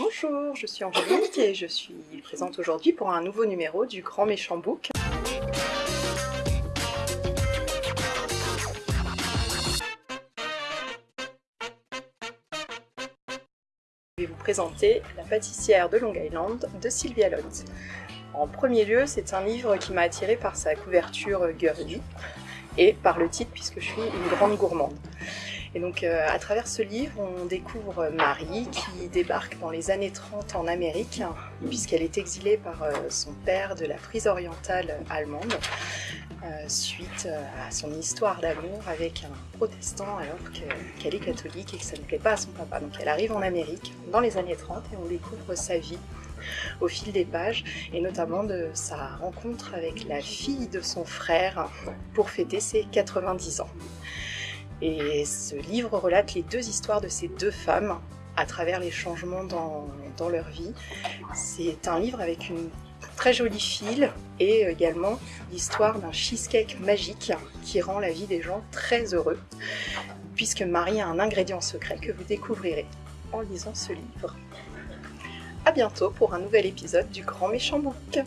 Bonjour, je suis Angélique et je suis présente aujourd'hui pour un nouveau numéro du Grand Méchant Book. Je vais vous présenter La pâtissière de Long Island de Sylvia Lott. En premier lieu, c'est un livre qui m'a attiré par sa couverture girly et par le titre puisque je suis une grande gourmande. Et donc euh, à travers ce livre, on découvre Marie qui débarque dans les années 30 en Amérique, puisqu'elle est exilée par euh, son père de la frise orientale allemande, euh, suite à son histoire d'amour avec un protestant alors qu'elle est catholique et que ça ne plaît pas à son papa. Donc elle arrive en Amérique dans les années 30 et on découvre sa vie au fil des pages et notamment de sa rencontre avec la fille de son frère pour fêter ses 90 ans. Et ce livre relate les deux histoires de ces deux femmes à travers les changements dans, leur vie. C'est un livre avec une très jolie file et également l'histoire d'un cheesecake magique qui rend la vie des gens très heureux puisque Marie a un ingrédient secret que vous découvrirez en lisant ce livre. A bientôt pour un nouvel épisode du Grand Méchant Book